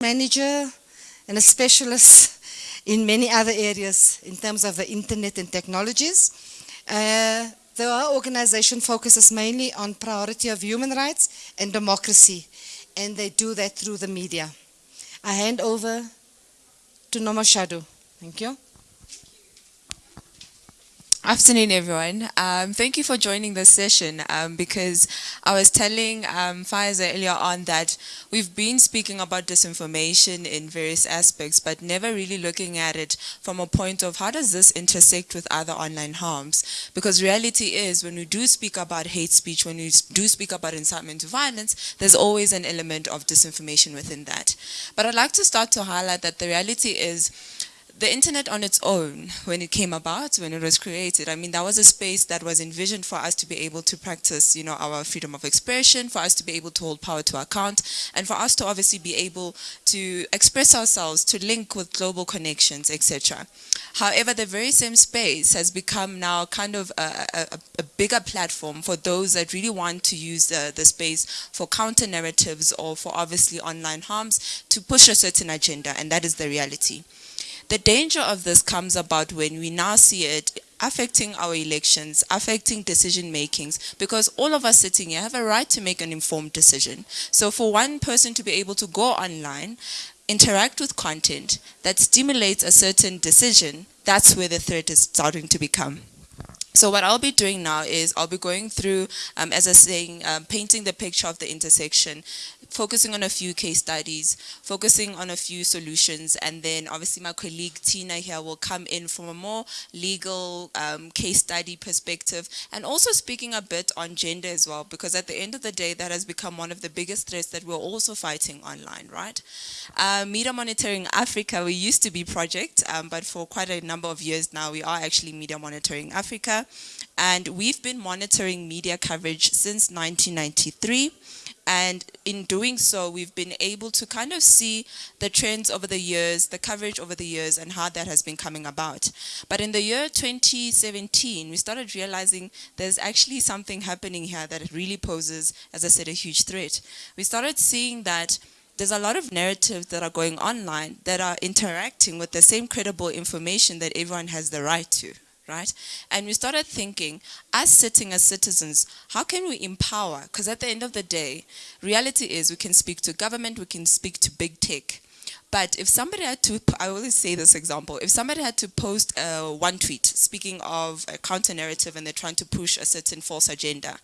manager and a specialist in many other areas in terms of the internet and technologies. Uh, the organization focuses mainly on priority of human rights and democracy, and they do that through the media. I hand over to Nomashadu. Thank you. Afternoon, everyone. Um, thank you for joining this session um, because I was telling um, earlier on that we've been speaking about disinformation in various aspects, but never really looking at it from a point of how does this intersect with other online harms? Because reality is when we do speak about hate speech, when we do speak about incitement to violence, there's always an element of disinformation within that. But I'd like to start to highlight that the reality is the internet on its own, when it came about, when it was created, I mean, that was a space that was envisioned for us to be able to practice, you know, our freedom of expression, for us to be able to hold power to account, and for us to obviously be able to express ourselves, to link with global connections, etc. However, the very same space has become now kind of a, a, a bigger platform for those that really want to use the, the space for counter narratives or for obviously online harms to push a certain agenda, and that is the reality. The danger of this comes about when we now see it affecting our elections, affecting decision makings, because all of us sitting here have a right to make an informed decision. So for one person to be able to go online, interact with content that stimulates a certain decision, that's where the threat is starting to become. So what I'll be doing now is I'll be going through, um, as I was saying, um, painting the picture of the intersection, focusing on a few case studies, focusing on a few solutions, and then obviously my colleague Tina here will come in from a more legal um, case study perspective, and also speaking a bit on gender as well, because at the end of the day, that has become one of the biggest threats that we're also fighting online, right? Uh, Media Monitoring Africa, we used to be project, um, but for quite a number of years now, we are actually Media Monitoring Africa, and we've been monitoring media coverage since 1993, and in doing so, we've been able to kind of see the trends over the years, the coverage over the years, and how that has been coming about. But in the year 2017, we started realizing there's actually something happening here that really poses, as I said, a huge threat. We started seeing that there's a lot of narratives that are going online that are interacting with the same credible information that everyone has the right to right? And we started thinking, as sitting as citizens, how can we empower? Because at the end of the day, reality is we can speak to government, we can speak to big tech. But if somebody had to, I always say this example, if somebody had to post uh, one tweet speaking of a counter narrative and they're trying to push a certain false agenda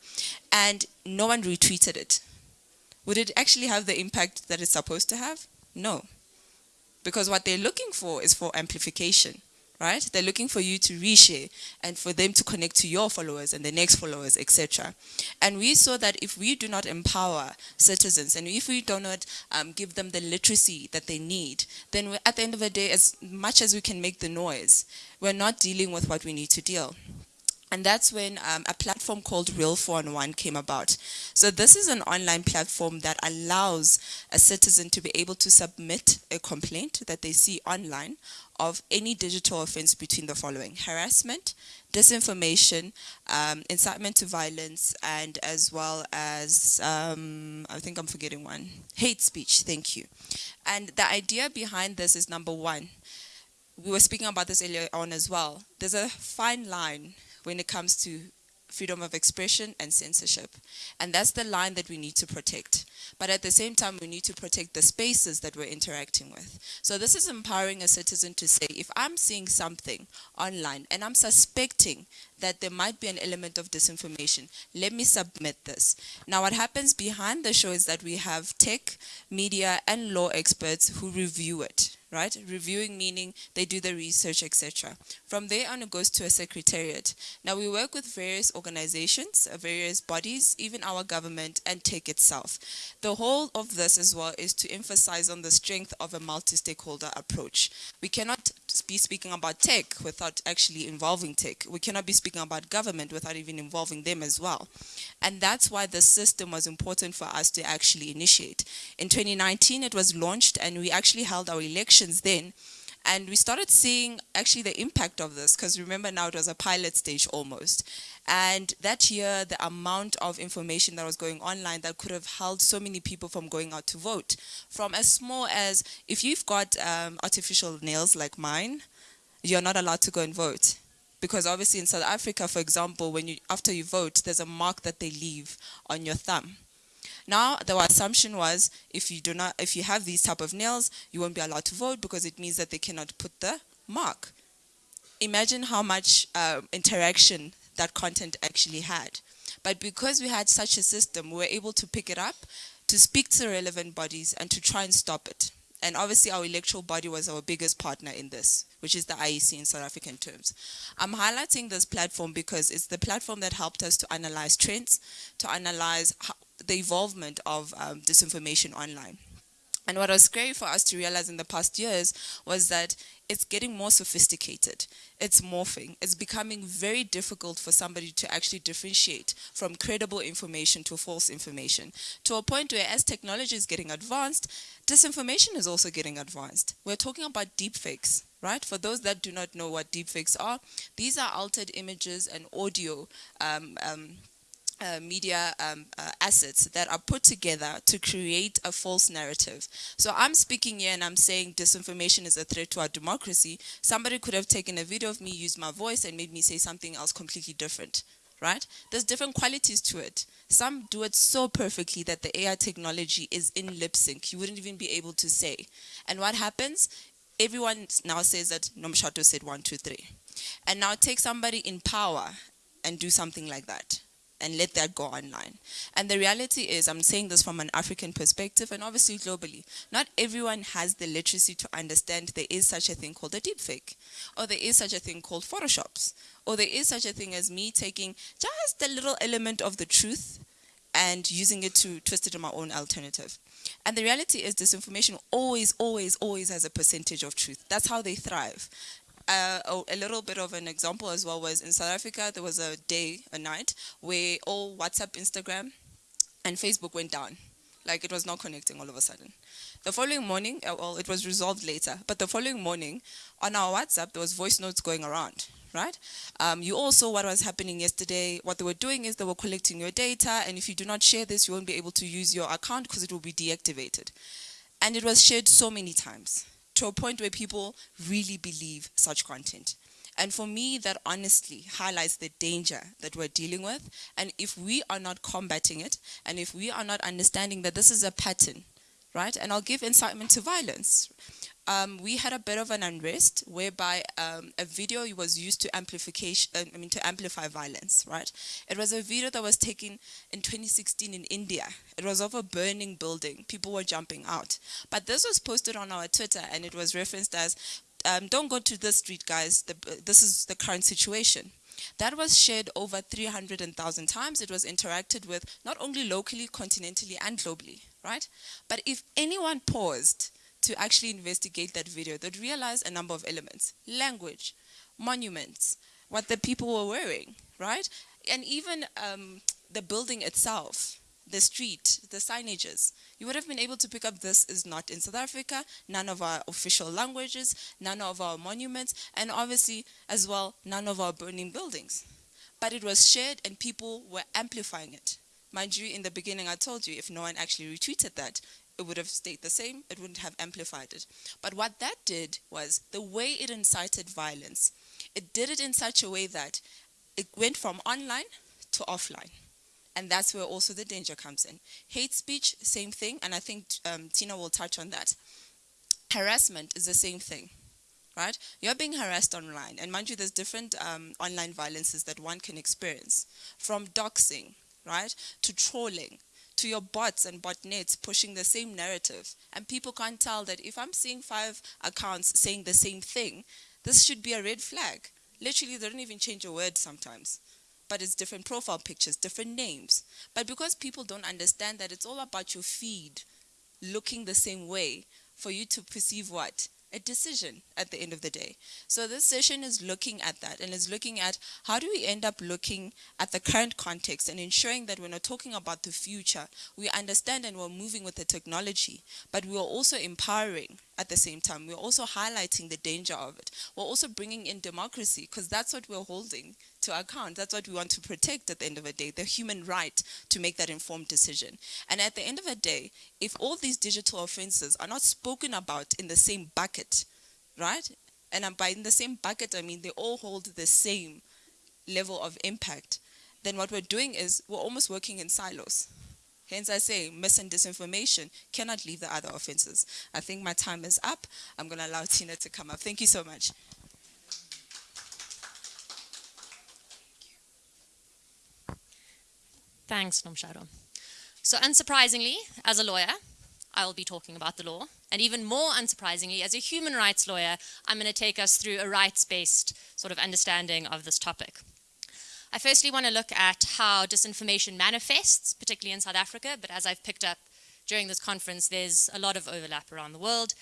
and no one retweeted it, would it actually have the impact that it's supposed to have? No. Because what they're looking for is for amplification right? They're looking for you to reshare and for them to connect to your followers and the next followers, etc. And we saw that if we do not empower citizens and if we do not um, give them the literacy that they need, then at the end of the day, as much as we can make the noise, we're not dealing with what we need to deal. And that's when um, a platform called Real 411 came about. So this is an online platform that allows a citizen to be able to submit a complaint that they see online of any digital offense between the following. Harassment, disinformation, um, incitement to violence, and as well as, um, I think I'm forgetting one, hate speech, thank you. And the idea behind this is number one, we were speaking about this earlier on as well. There's a fine line when it comes to freedom of expression and censorship. And that's the line that we need to protect. But at the same time, we need to protect the spaces that we're interacting with. So this is empowering a citizen to say, if I'm seeing something online and I'm suspecting that there might be an element of disinformation, let me submit this. Now what happens behind the show is that we have tech, media and law experts who review it right? Reviewing meaning they do the research, etc. From there on, it goes to a secretariat. Now, we work with various organizations, uh, various bodies, even our government and tech itself. The whole of this as well is to emphasize on the strength of a multi-stakeholder approach. We cannot be speaking about tech without actually involving tech. We cannot be speaking about government without even involving them as well. And that's why the system was important for us to actually initiate. In 2019, it was launched and we actually held our elections then. And we started seeing actually the impact of this because remember now it was a pilot stage almost. And that year, the amount of information that was going online that could have held so many people from going out to vote, from as small as if you've got um, artificial nails like mine, you're not allowed to go and vote. Because obviously in South Africa, for example, when you after you vote, there's a mark that they leave on your thumb. Now, the assumption was if you do not, if you have these type of nails, you won't be allowed to vote because it means that they cannot put the mark. Imagine how much uh, interaction that content actually had. But because we had such a system, we were able to pick it up, to speak to relevant bodies, and to try and stop it. And obviously, our electoral body was our biggest partner in this, which is the IEC in South African terms. I'm highlighting this platform because it's the platform that helped us to analyze trends, to analyze how, the evolvement of um, disinformation online. And what was scary for us to realize in the past years was that it's getting more sophisticated. It's morphing. It's becoming very difficult for somebody to actually differentiate from credible information to false information. To a point where as technology is getting advanced, disinformation is also getting advanced. We're talking about deepfakes, right? For those that do not know what deepfakes are, these are altered images and audio um, um, uh, media um, uh, assets that are put together to create a false narrative. So I'm speaking here and I'm saying disinformation is a threat to our democracy. Somebody could have taken a video of me, used my voice and made me say something else completely different, right? There's different qualities to it. Some do it so perfectly that the AI technology is in lip sync. You wouldn't even be able to say. And what happens? Everyone now says that Nomshado said one, two, three. And now take somebody in power and do something like that and let that go online. And the reality is, I'm saying this from an African perspective and obviously globally, not everyone has the literacy to understand there is such a thing called a deepfake, or there is such a thing called photoshops, or there is such a thing as me taking just a little element of the truth and using it to twist it in my own alternative. And the reality is disinformation always, always, always has a percentage of truth. That's how they thrive a, a, little bit of an example as well was in South Africa, there was a day, a night, where all WhatsApp, Instagram, and Facebook went down. Like it was not connecting all of a sudden. The following morning, uh, well, it was resolved later, but the following morning, on our WhatsApp, there was voice notes going around, right? Um, you all saw what was happening yesterday. What they were doing is they were collecting your data, and if you do not share this, you won't be able to use your account because it will be deactivated. And it was shared so many times to a point where people really believe such content. And for me, that honestly highlights the danger that we're dealing with. And if we are not combating it, and if we are not understanding that this is a pattern, right? And I'll give incitement to violence um, we had a bit of an unrest whereby um, a video was used to amplification, uh, I mean, to amplify violence, right? It was a video that was taken in 2016 in India. It was of a burning building. People were jumping out. But this was posted on our Twitter and it was referenced as, um, don't go to this street, guys. The, this is the current situation. That was shared over 300,000 times. It was interacted with not only locally, continentally, and globally, right? But if anyone paused to actually investigate that video, they'd realize a number of elements. Language, monuments, what the people were wearing, right? And even um, the building itself, the street, the signages. You would have been able to pick up this is not in South Africa, none of our official languages, none of our monuments, and obviously as well, none of our burning buildings. But it was shared and people were amplifying it. Mind you, in the beginning I told you, if no one actually retweeted that, it would have stayed the same, it wouldn't have amplified it. But what that did was the way it incited violence, it did it in such a way that it went from online to offline. And that's where also the danger comes in. Hate speech, same thing, and I think um, Tina will touch on that. Harassment is the same thing, right? You're being harassed online, and mind you, there's different um, online violences that one can experience, from doxing, right, to trolling, to your bots and botnets pushing the same narrative. And people can't tell that if I'm seeing five accounts saying the same thing, this should be a red flag. Literally, they don't even change a word sometimes. But it's different profile pictures, different names. But because people don't understand that it's all about your feed looking the same way for you to perceive what? A decision at the end of the day. So this session is looking at that and is looking at how do we end up looking at the current context and ensuring that we're not talking about the future, we understand and we're moving with the technology, but we are also empowering at the same time. We're also highlighting the danger of it. We're also bringing in democracy because that's what we're holding to account. That's what we want to protect at the end of the day, the human right to make that informed decision. And at the end of the day, if all these digital offenses are not spoken about in the same bucket, right? And by in the same bucket, I mean they all hold the same level of impact, then what we're doing is we're almost working in silos. Hence I say mis and disinformation cannot leave the other offenses. I think my time is up. I'm going to allow Tina to come up. Thank you so much. Thanks, Nomshado. So unsurprisingly, as a lawyer, I will be talking about the law. And even more unsurprisingly, as a human rights lawyer, I'm going to take us through a rights-based sort of understanding of this topic. I firstly want to look at how disinformation manifests, particularly in South Africa, but as I've picked up during this conference, there's a lot of overlap around the world.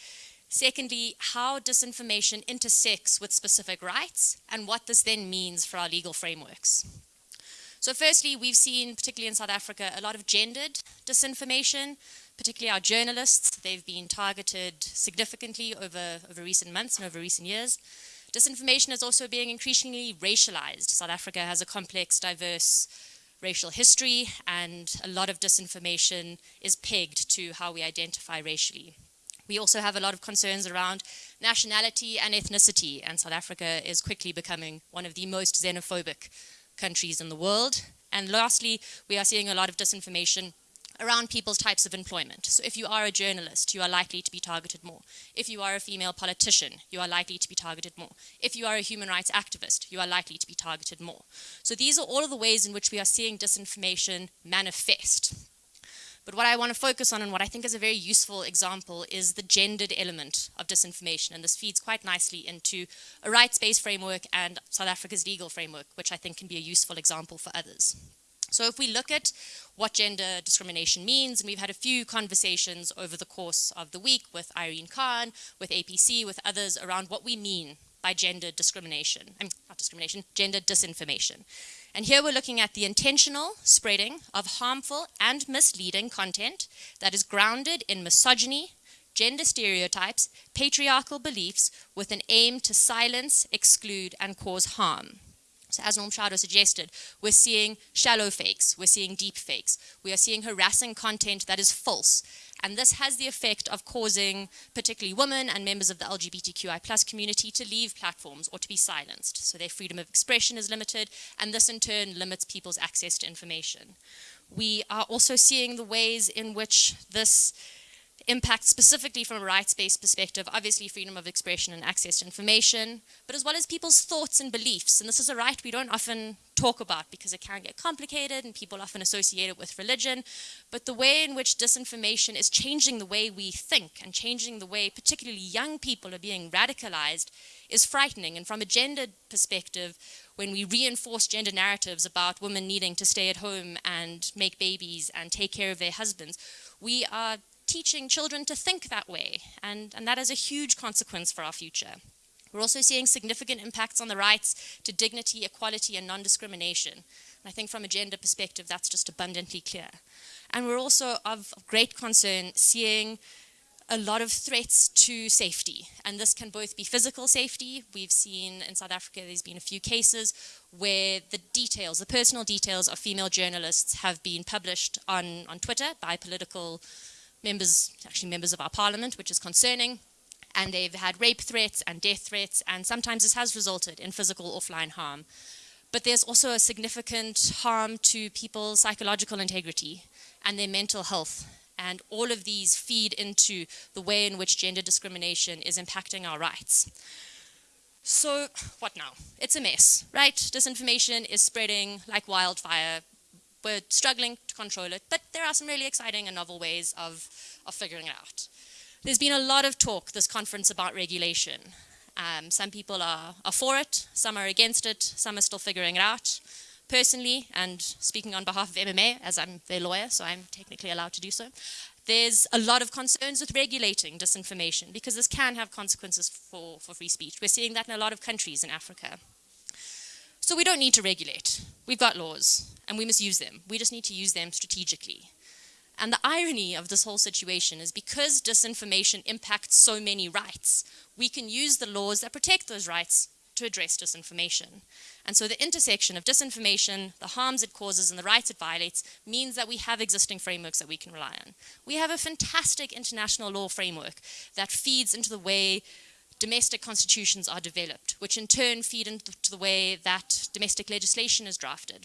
Secondly, how disinformation intersects with specific rights and what this then means for our legal frameworks. So firstly, we've seen, particularly in South Africa, a lot of gendered disinformation, particularly our journalists. They've been targeted significantly over, over recent months and over recent years. Disinformation is also being increasingly racialized. South Africa has a complex, diverse racial history, and a lot of disinformation is pegged to how we identify racially. We also have a lot of concerns around nationality and ethnicity, and South Africa is quickly becoming one of the most xenophobic countries in the world. And lastly, we are seeing a lot of disinformation around people's types of employment. So if you are a journalist, you are likely to be targeted more. If you are a female politician, you are likely to be targeted more. If you are a human rights activist, you are likely to be targeted more. So these are all of the ways in which we are seeing disinformation manifest. But what I want to focus on and what I think is a very useful example is the gendered element of disinformation. And this feeds quite nicely into a rights-based framework and South Africa's legal framework, which I think can be a useful example for others. So if we look at what gender discrimination means, and we've had a few conversations over the course of the week with Irene Khan, with APC, with others around what we mean by gender discrimination, I mean, not discrimination, gender disinformation. And here we're looking at the intentional spreading of harmful and misleading content that is grounded in misogyny, gender stereotypes, patriarchal beliefs with an aim to silence, exclude, and cause harm. As Nomshado suggested, we're seeing shallow fakes, we're seeing deep fakes, we are seeing harassing content that is false. And this has the effect of causing particularly women and members of the LGBTQI plus community to leave platforms or to be silenced. So their freedom of expression is limited, and this in turn limits people's access to information. We are also seeing the ways in which this impact specifically from a rights-based perspective, obviously freedom of expression and access to information, but as well as people's thoughts and beliefs. And this is a right we don't often talk about because it can get complicated and people often associate it with religion. But the way in which disinformation is changing the way we think and changing the way particularly young people are being radicalized is frightening. And from a gender perspective, when we reinforce gender narratives about women needing to stay at home and make babies and take care of their husbands, we are teaching children to think that way, and, and that is a huge consequence for our future. We're also seeing significant impacts on the rights to dignity, equality, and non-discrimination. And I think from a gender perspective, that's just abundantly clear. And we're also of great concern seeing a lot of threats to safety. And this can both be physical safety. We've seen in South Africa, there's been a few cases where the details, the personal details of female journalists have been published on, on Twitter by political members, actually members of our parliament, which is concerning. And they've had rape threats and death threats, and sometimes this has resulted in physical offline harm. But there's also a significant harm to people's psychological integrity and their mental health. And all of these feed into the way in which gender discrimination is impacting our rights. So what now? It's a mess, right? Disinformation is spreading like wildfire we're struggling to control it, but there are some really exciting and novel ways of, of figuring it out. There's been a lot of talk this conference about regulation. Um, some people are, are for it, some are against it, some are still figuring it out. Personally, and speaking on behalf of MMA, as I'm their lawyer, so I'm technically allowed to do so, there's a lot of concerns with regulating disinformation because this can have consequences for, for free speech. We're seeing that in a lot of countries in Africa. So we don't need to regulate. We've got laws, and we must use them. We just need to use them strategically. And the irony of this whole situation is because disinformation impacts so many rights, we can use the laws that protect those rights to address disinformation. And so the intersection of disinformation, the harms it causes, and the rights it violates means that we have existing frameworks that we can rely on. We have a fantastic international law framework that feeds into the way domestic constitutions are developed, which in turn feed into the way that domestic legislation is drafted.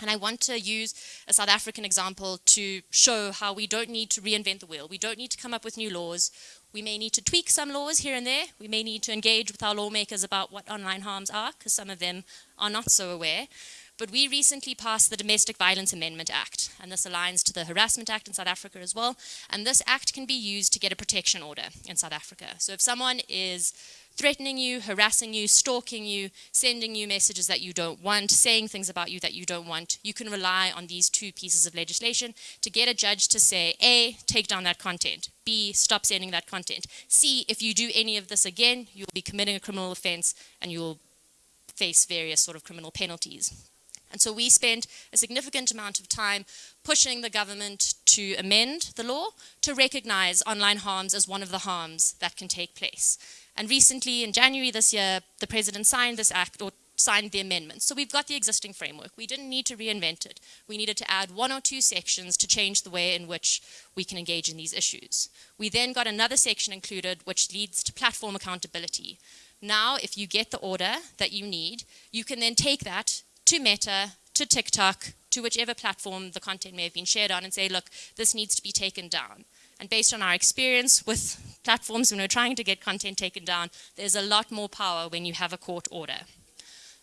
And I want to use a South African example to show how we don't need to reinvent the wheel. We don't need to come up with new laws. We may need to tweak some laws here and there. We may need to engage with our lawmakers about what online harms are, because some of them are not so aware. But we recently passed the Domestic Violence Amendment Act, and this aligns to the Harassment Act in South Africa as well. And this act can be used to get a protection order in South Africa. So if someone is threatening you, harassing you, stalking you, sending you messages that you don't want, saying things about you that you don't want, you can rely on these two pieces of legislation to get a judge to say, A, take down that content, B, stop sending that content, C, if you do any of this again, you'll be committing a criminal offense and you'll face various sort of criminal penalties. And so we spent a significant amount of time pushing the government to amend the law to recognize online harms as one of the harms that can take place. And recently, in January this year, the president signed this act, or signed the amendment. So we've got the existing framework. We didn't need to reinvent it. We needed to add one or two sections to change the way in which we can engage in these issues. We then got another section included which leads to platform accountability. Now, if you get the order that you need, you can then take that to Meta, to TikTok, to whichever platform the content may have been shared on and say, look, this needs to be taken down. And based on our experience with platforms when we're trying to get content taken down, there's a lot more power when you have a court order.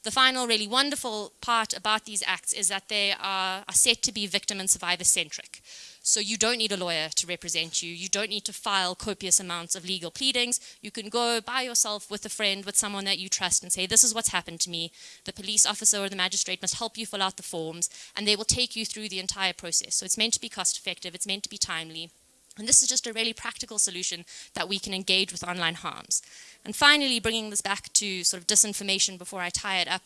The final really wonderful part about these acts is that they are, are set to be victim and survivor centric. So you don't need a lawyer to represent you. You don't need to file copious amounts of legal pleadings. You can go by yourself with a friend, with someone that you trust and say, this is what's happened to me. The police officer or the magistrate must help you fill out the forms and they will take you through the entire process. So it's meant to be cost effective. It's meant to be timely. And this is just a really practical solution that we can engage with online harms. And finally, bringing this back to sort of disinformation before I tie it up,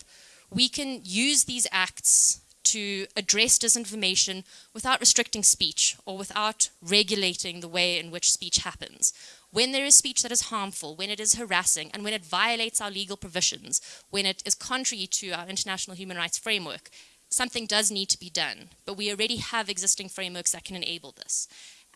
we can use these acts to address disinformation without restricting speech or without regulating the way in which speech happens. When there is speech that is harmful, when it is harassing, and when it violates our legal provisions, when it is contrary to our international human rights framework, something does need to be done. But we already have existing frameworks that can enable this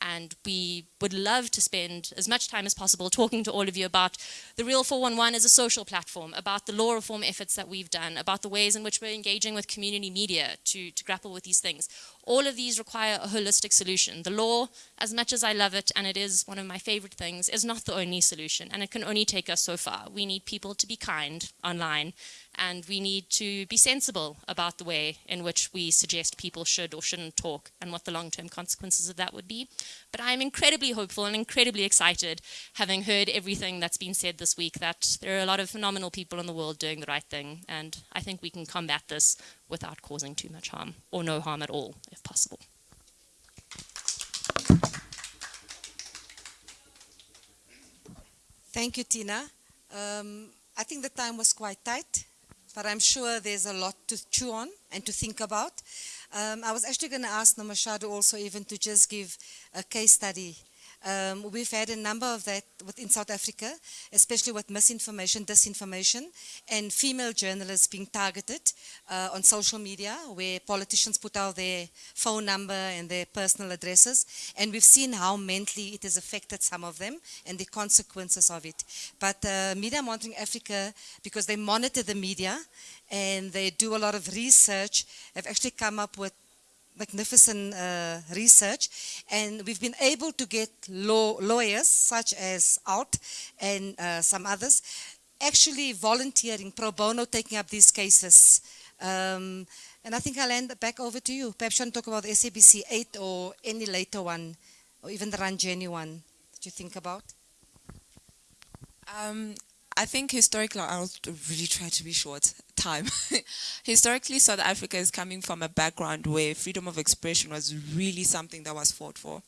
and we would love to spend as much time as possible talking to all of you about the Real 411 as a social platform, about the law reform efforts that we've done, about the ways in which we're engaging with community media to, to grapple with these things. All of these require a holistic solution. The law, as much as I love it, and it is one of my favorite things, is not the only solution, and it can only take us so far. We need people to be kind online and we need to be sensible about the way in which we suggest people should or shouldn't talk and what the long-term consequences of that would be. But I'm incredibly hopeful and incredibly excited, having heard everything that's been said this week, that there are a lot of phenomenal people in the world doing the right thing, and I think we can combat this without causing too much harm, or no harm at all, if possible. Thank you, Tina. Um, I think the time was quite tight but I'm sure there's a lot to chew on and to think about. Um, I was actually going to ask Nomashado also even to just give a case study um, we've had a number of that within South Africa, especially with misinformation, disinformation, and female journalists being targeted uh, on social media, where politicians put out their phone number and their personal addresses, and we've seen how mentally it has affected some of them and the consequences of it. But uh, Media Monitoring Africa, because they monitor the media and they do a lot of research, have actually come up with magnificent uh, research and we've been able to get law, lawyers such as Alt and uh, some others actually volunteering pro bono taking up these cases um, and I think I'll hand it back over to you. Perhaps you want to talk about the SABC 8 or any later one or even the Ranjeni one that you think about? Um, I think historically, I'll really try to be short time. historically, South Africa is coming from a background where freedom of expression was really something that was fought for.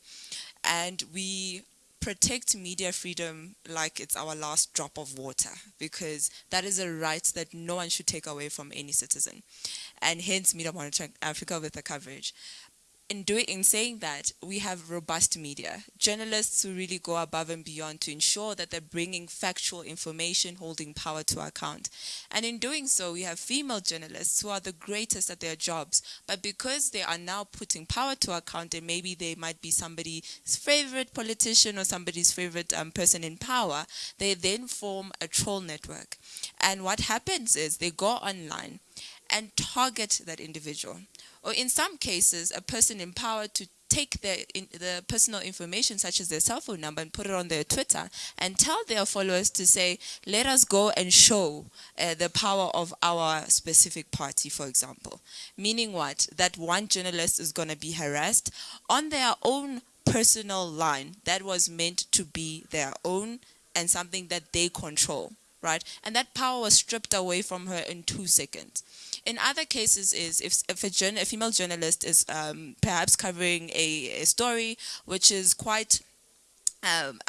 And we protect media freedom like it's our last drop of water because that is a right that no one should take away from any citizen. And hence Media Monitoring Africa with the coverage. In doing in saying that we have robust media journalists who really go above and beyond to ensure that they're bringing factual information holding power to account. And in doing so we have female journalists who are the greatest at their jobs. But because they are now putting power to account and maybe they might be somebody's favorite politician or somebody's favorite um, person in power they then form a troll network. And what happens is they go online and target that individual or in some cases, a person in power to take their in, the personal information such as their cell phone number and put it on their Twitter and tell their followers to say, let us go and show uh, the power of our specific party, for example. Meaning what? That one journalist is going to be harassed on their own personal line that was meant to be their own and something that they control, right? And that power was stripped away from her in two seconds. In other cases is if, if a, journal, a female journalist is um, perhaps covering a, a story which is quite um,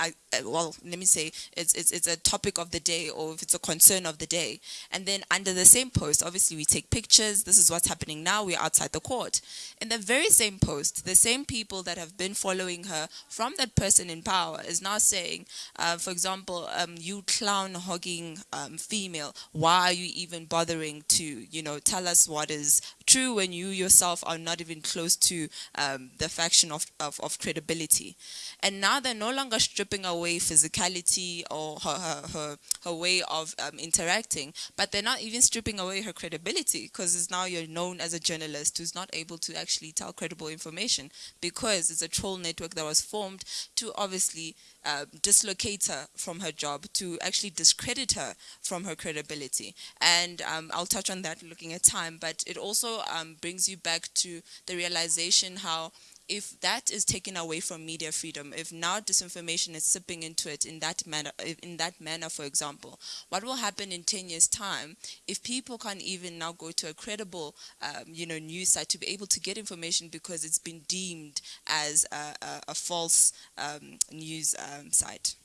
well, let me say it's, it's, it's a topic of the day or if it's a concern of the day. And then under the same post, obviously we take pictures. This is what's happening now. We're outside the court. In the very same post, the same people that have been following her from that person in power is now saying, uh, for example, um, you clown hogging um, female, why are you even bothering to, you know, tell us what is true when you yourself are not even close to um, the faction of, of, of credibility. And now they're no longer stripping away physicality or her, her, her, her way of um, interacting, but they're not even stripping away her credibility because it's now you're known as a journalist who's not able to actually tell credible information because it's a troll network that was formed to obviously uh, dislocate her from her job, to actually discredit her from her credibility. And um, I'll touch on that looking at time, but it also um, brings you back to the realization how if that is taken away from media freedom, if now disinformation is sipping into it in that manner, in that manner, for example, what will happen in 10 years time if people can't even now go to a credible, um, you know, news site to be able to get information because it's been deemed as a, a, a false um, news um, site?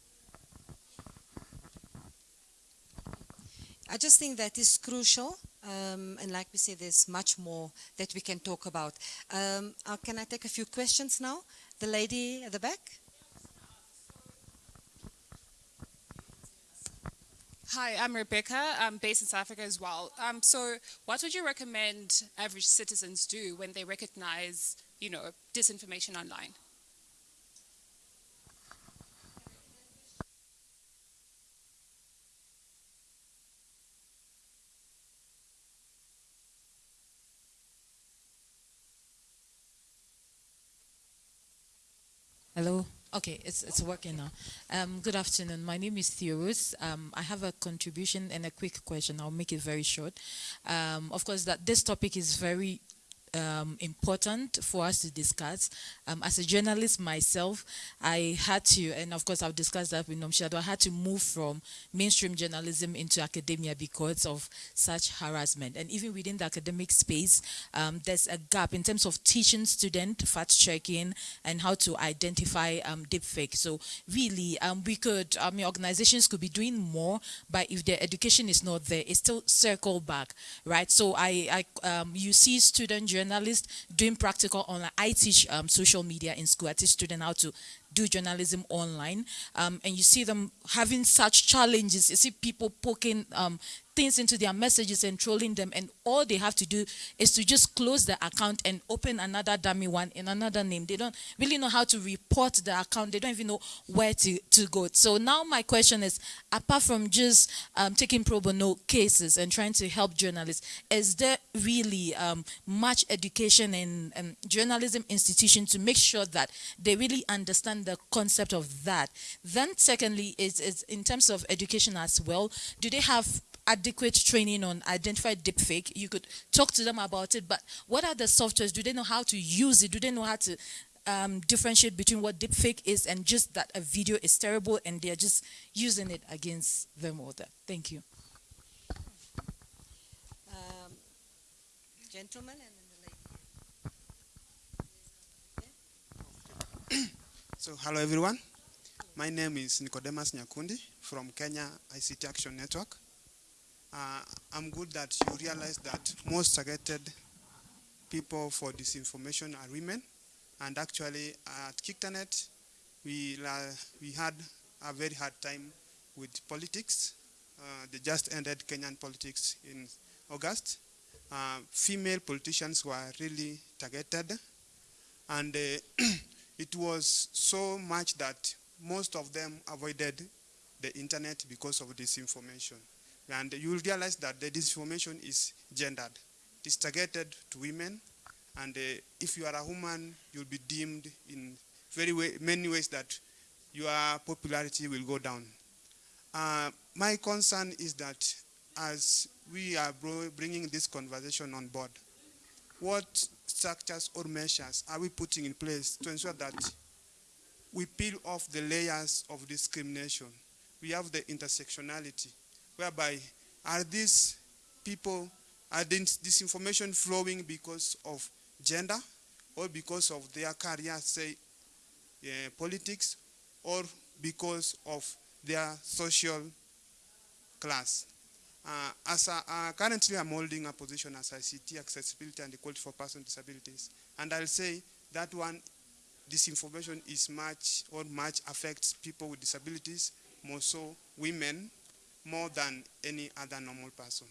I just think that is crucial um, and like we said, there's much more that we can talk about. Um, uh, can I take a few questions now? The lady at the back. Hi, I'm Rebecca. I'm based in South Africa as well. Um, so what would you recommend average citizens do when they recognize, you know, disinformation online? Hello. Okay, it's, it's working now. Um, good afternoon. My name is Theorus. Um, I have a contribution and a quick question. I'll make it very short. Um, of course, that this topic is very um, important for us to discuss. Um, as a journalist myself, I had to, and of course I've discussed that with Nomshado, I had to move from mainstream journalism into academia because of such harassment. And even within the academic space, um, there's a gap in terms of teaching student fact checking and how to identify um, deepfake. So really, um, we could, I mean, organizations could be doing more, but if their education is not there, it's still circle back, right? So I, I um, you see student journalist doing practical online. I teach um, social media in school. I teach students how to do journalism online. Um, and you see them having such challenges. You see people poking um, things into their messages and trolling them. And all they have to do is to just close the account and open another dummy one in another name. They don't really know how to report the account. They don't even know where to, to go. So now my question is, apart from just um, taking pro bono cases and trying to help journalists, is there really um, much education in, in journalism institution to make sure that they really understand the concept of that? Then secondly, is, is in terms of education as well, do they have adequate training on identify deepfake. You could talk to them about it, but what are the softwares? Do they know how to use it? Do they know how to um, differentiate between what deepfake is and just that a video is terrible and they're just using it against them or that? Thank you. Um, gentlemen and then the lady. so hello everyone. My name is Nicodemus Nyakundi from Kenya ICT Action Network uh, I'm good that you realize that most targeted people for disinformation are women And actually, at KICTANet, we, la- we had a very hard time with politics. Uh, they just ended Kenyan politics in August. Uh, female politicians were really targeted, and uh, it was so much that most of them avoided the internet because of disinformation. And you will realize that the disinformation is gendered. It is targeted to women, and uh, if you are a woman, you'll be deemed in very way, many ways that your popularity will go down. Uh, my concern is that as we are bringing this conversation on board, what structures or measures are we putting in place to ensure that we peel off the layers of discrimination? We have the intersectionality, whereby are these people, are this, information flowing because of gender or because of their career, say, uh, politics, or because of their social class. Uh, as a, uh, currently, I'm holding a position as ICT accessibility and equality for persons with disabilities, and I'll say that one, this information is much or much affects people with disabilities, more so women, more than any other normal person.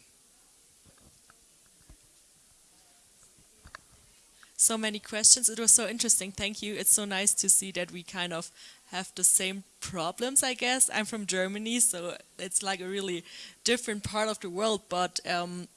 so many questions. It was so interesting. Thank you. It's so nice to see that we kind of have the same problems, I guess. I'm from Germany, so it's like a really different part of the world. But um,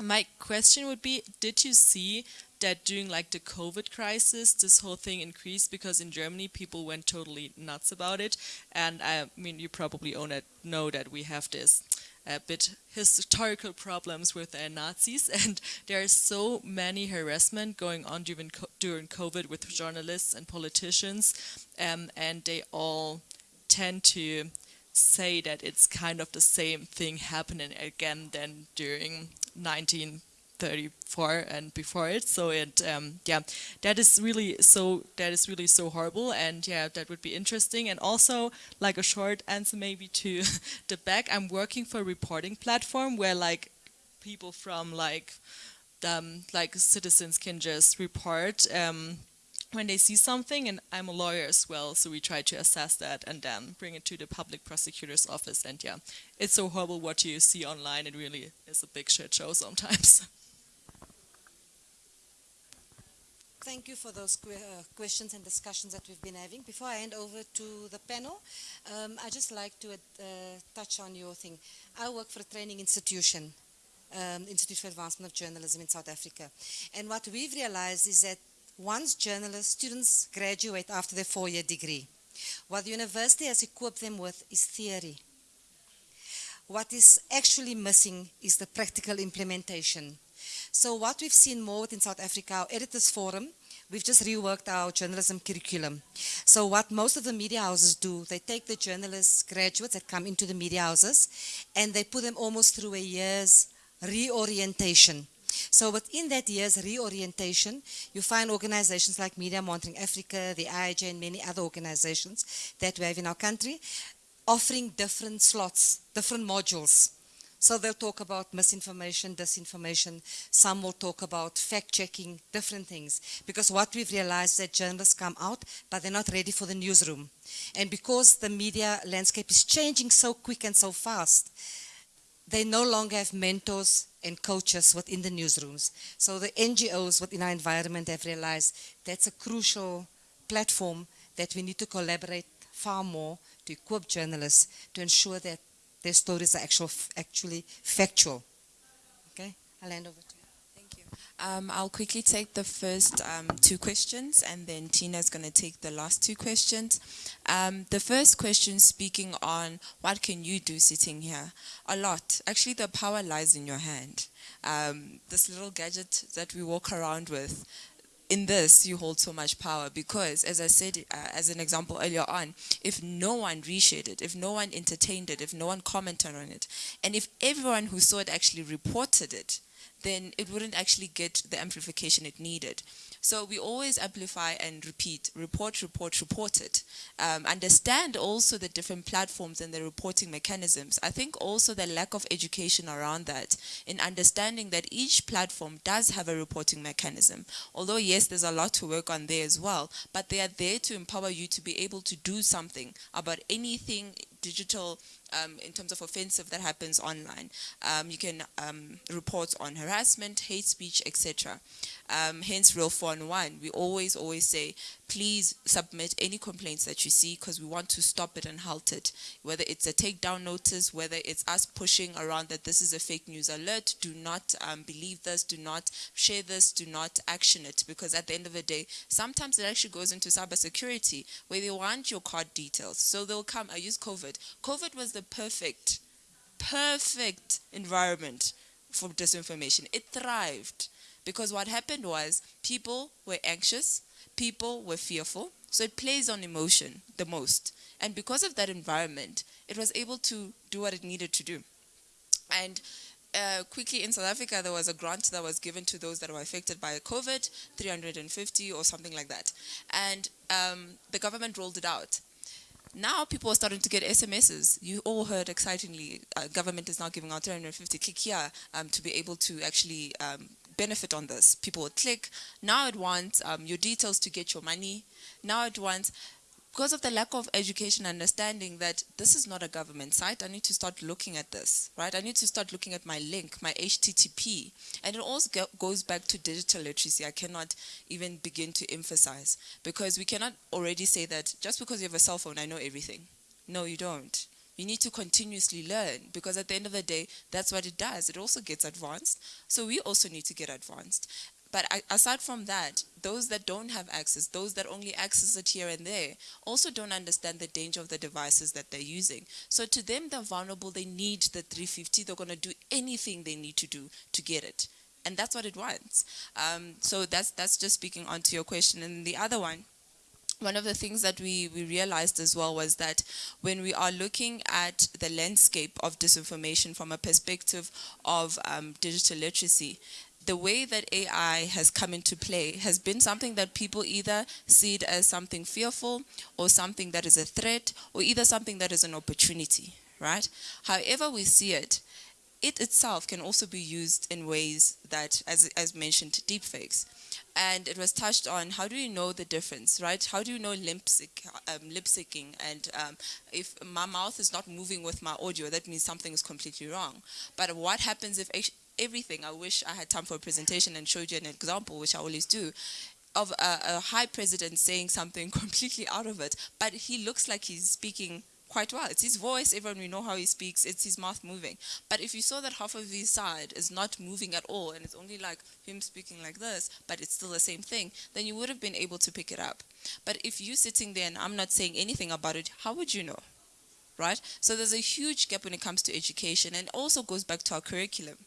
my question would be, did you see that during like the COVID crisis, this whole thing increased because in Germany people went totally nuts about it. And I mean, you probably own it, know that we have this a bit historical problems with uh, Nazis, and there are so many harassment going on during co- during COVID with journalists and politicians, um, and they all tend to say that it's kind of the same thing happening again than during 1934 and before it. So it, um, yeah, that is really so that is really so horrible, and yeah, that would be interesting. And also, like a short answer maybe to the back, I'm working for a reporting platform where like people from like um, like citizens can just report. Um, when they see something, and I'm a lawyer as well, so we try to assess that and then bring it to the public prosecutor's office. And yeah, it's so horrible what you see online. It really is a big shit show sometimes. Thank you for those que- uh, questions and discussions that we've been having. Before I hand over to the panel, um, I'd just like to uh, touch on your thing. I work for a training institution, um, Institute for Advancement of Journalism in South Africa. And what we've realized is that once journalists, students graduate after their four-year degree, what the university has equipped them with is theory. What is actually missing is the practical implementation. So what we've seen more within South Africa, our editors forum, we've just reworked our journalism curriculum. So what most of the media houses do, they take the journalists, graduates that come into the media houses, and they put them almost through a year's reorientation. So within that year's reorientation, you find organizations like Media Monitoring Africa, the IAJ, and many other organizations that we have in our country, offering different slots, different modules. So they'll talk about misinformation, disinformation. Some will talk about fact checking, different things. Because what we've realized that journalists come out, but they're not ready for the newsroom. And because the media landscape is changing so quick and so fast, they no longer have mentors and coaches within the newsrooms. So the NGOs within our environment have realized that's a crucial platform that we need to collaborate far more to equip journalists to ensure that their stories are actual, actually factual. Okay, I'll hand over to you. Thank you. Um, I'll quickly take the first um, two questions and then Tina's going to take the last two questions. Um, the first question speaking on what can you do sitting here? A lot. Actually, the power lies in your hand. Um, this little gadget that we walk around with, in this you hold so much power because as i said uh, as an example earlier on if no one reshared it if no one entertained it if no one commented on it and if everyone who saw it actually reported it then it wouldn't actually get the amplification it needed. So we always amplify and repeat, report, report, report it. Um, understand also the different platforms and the reporting mechanisms. I think also the lack of education around that in understanding that each platform does have a reporting mechanism. Although yes, there's a lot to work on there as well, but they are there to empower you to be able to do something about anything digital um, in terms of offensive that happens online. Um, you can um, report on harassment, hate speech, etc. Um, hence, Real 411, we always, always say, please submit any complaints that you see because we want to stop it and halt it. Whether it's a takedown notice, whether it's us pushing around that this is a fake news alert, do not um, believe this, do not share this, do not action it because at the end of the day, sometimes it actually goes into cybersecurity where they want your card details. So they'll come, I use COVID. COVID was the perfect, perfect environment for disinformation. It thrived because what happened was people were anxious, people were fearful, so it plays on emotion the most. And because of that environment, it was able to do what it needed to do. And uh, quickly in South Africa, there was a grant that was given to those that were affected by COVID, 350 or something like that. And um, the government rolled it out now people are starting to get SMSs. You all heard excitingly, uh, government is now giving out 350 click here um, to be able to actually um, benefit on this. People will click. Now it wants um, your details to get your money. Now it wants because of the lack of education understanding that this is not a government site, I need to start looking at this, right? I need to start looking at my link, my HTTP. And it also go goes back to digital literacy. I cannot even begin to emphasize because we cannot already say that just because you have a cell phone, I know everything. No, you don't. You need to continuously learn because at the end of the day, that's what it does. It also gets advanced. So we also need to get advanced. But aside from that, those that don't have access, those that only access it here and there, also don't understand the danger of the devices that they're using. So to them, they're vulnerable. They need the 350. They're going to do anything they need to do to get it. And that's what it wants. Um, so that's, that's just speaking onto your question. And the other one, one of the things that we, we realized as well was that when we are looking at the landscape of disinformation from a perspective of um, digital literacy, the way that AI has come into play has been something that people either see it as something fearful or something that is a threat or either something that is an opportunity, right? However we see it, it itself can also be used in ways that, as, as mentioned, deepfakes. And it was touched on how do you know the difference, right? How do you know lip, um, lip syncing? And um, if my mouth is not moving with my audio, that means something is completely wrong. But what happens if everything. I wish I had time for a presentation and showed you an example, which I always do, of a, a high president saying something completely out of it, but he looks like he's speaking quite well. It's his voice, everyone we know how he speaks, it's his mouth moving. But if you saw that half of his side is not moving at all and it's only like him speaking like this, but it's still the same thing, then you would have been able to pick it up. But if you sitting there and I'm not saying anything about it, how would you know? Right? So there's a huge gap when it comes to education and also goes back to our curriculum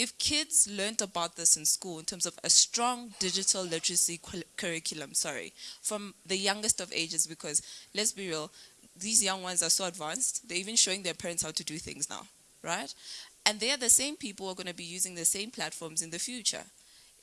if kids learned about this in school in terms of a strong digital literacy curriculum, sorry, from the youngest of ages, because let's be real, these young ones are so advanced, they're even showing their parents how to do things now, right? And they are the same people who are going to be using the same platforms in the future.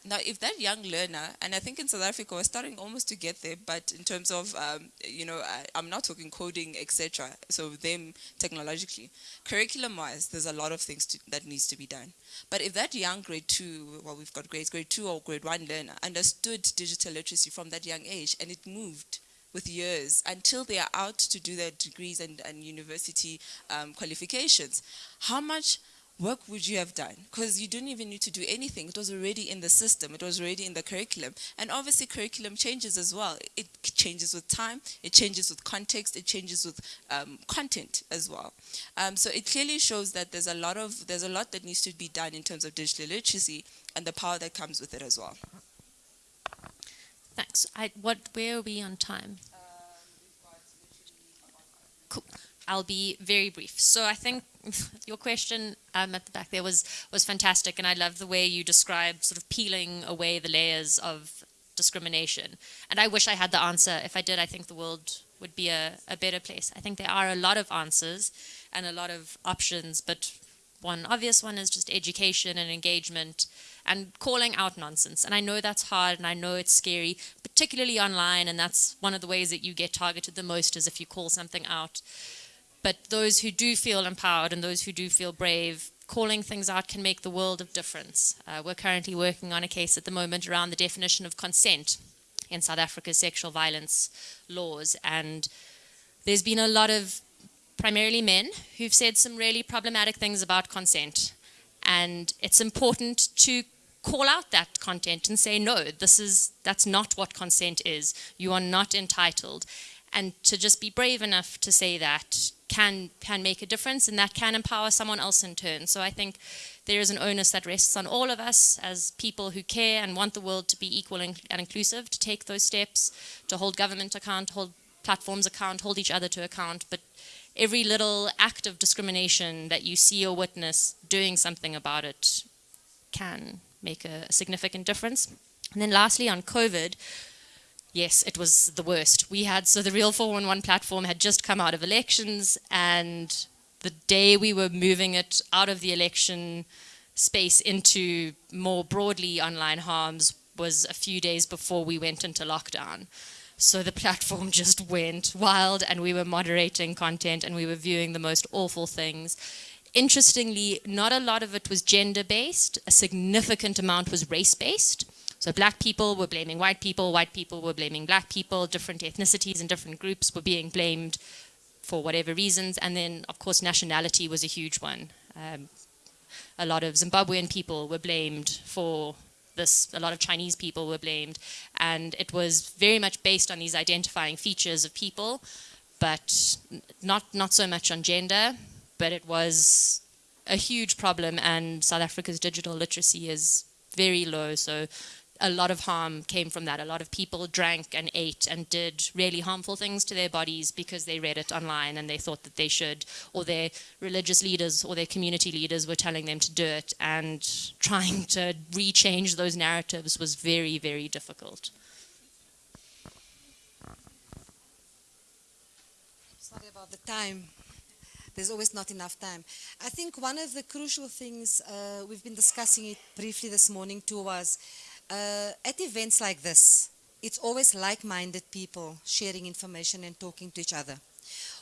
Now, if that young learner, and I think in South Africa we're starting almost to get there, but in terms of, um, you know, I, am not talking coding, etc. So them technologically, curriculum-wise, there's a lot of things to, that needs to be done. But if that young grade two, well, we've got grades, grade two or grade one learner understood digital literacy from that young age, and it moved with years until they are out to do their degrees and, and university um, qualifications, how much work would you have done? Because you didn't even need to do anything. It was already in the system. It was already in the curriculum. And obviously curriculum changes as well. It changes with time. It changes with context. It changes with um, content as well. Um, so it clearly shows that there's a lot of there's a lot that needs to be done in terms of digital literacy and the power that comes with it as well. Thanks. I, what? Where are we on time? Cool. I'll be very brief. So I think your question um, at the back there was was fantastic, and I love the way you described sort of peeling away the layers of discrimination. And I wish I had the answer. If I did, I think the world would be a, a better place. I think there are a lot of answers and a lot of options, but one obvious one is just education and engagement and calling out nonsense. And I know that's hard and I know it's scary, particularly online, and that's one of the ways that you get targeted the most is if you call something out. But those who do feel empowered and those who do feel brave, calling things out can make the world of difference. Uh, we're currently working on a case at the moment around the definition of consent in South Africa's sexual violence laws. And there's been a lot of primarily men who've said some really problematic things about consent. And it's important to call out that content and say, no, this is, that's not what consent is. You are not entitled. And to just be brave enough to say that can, can make a difference and that can empower someone else in turn. So I think there is an onus that rests on all of us as people who care and want the world to be equal and, inclusive to take those steps, to hold government account, hold platforms account, hold each other to account, but every little act of discrimination that you see or witness, doing something about it can make a significant difference. And then lastly, on COVID, yes, it was the worst. We had, so the Real 411 platform had just come out of elections and the day we were moving it out of the election space into more broadly online harms was a few days before we went into lockdown. So the platform just went wild and we were moderating content and we were viewing the most awful things. Interestingly, not a lot of it was gender-based. A significant amount was race-based. So black people were blaming white people, white people were blaming black people, different ethnicities and different groups were being blamed for whatever reasons. And then, of course, nationality was a huge one. Um, a lot of Zimbabwean people were blamed for this, a lot of Chinese people were blamed. And it was very much based on these identifying features of people, but not, not so much on gender, but it was a huge problem and South Africa's digital literacy is very low. So a lot of harm came from that. A lot of people drank and ate and did really harmful things to their bodies because they read it online and they thought that they should, or their religious leaders or their community leaders were telling them to do it. And trying to rechange those narratives was very, very difficult. Sorry about the time. There's always not enough time. I think one of the crucial things, uh, we've been discussing it briefly this morning too, was uh, at events like this, it's always like-minded people sharing information and talking to each other.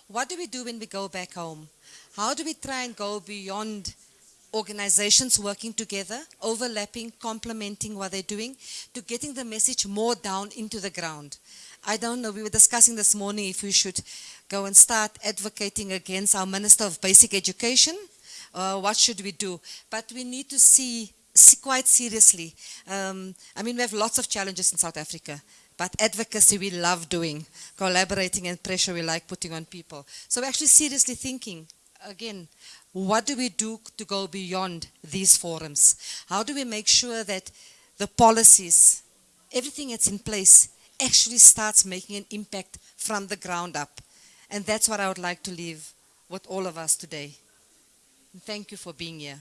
What do we do when we go back home? How do we try and go beyond organizations working together, overlapping, complementing what they're doing, to getting the message more down into the ground? I don't know, we were discussing this morning if we should go and start advocating against our Minister of Basic Education. Uh, what should we do? But we need to see quite seriously. Um, I mean, we have lots of challenges in South Africa, but advocacy we love doing, collaborating and pressure we like putting on people. So we're actually seriously thinking, again, what do we do to go beyond these forums? How do we make sure that the policies, everything that's in place, actually starts making an impact from the ground up? And that's what I would like to leave with all of us today. thank you for being here.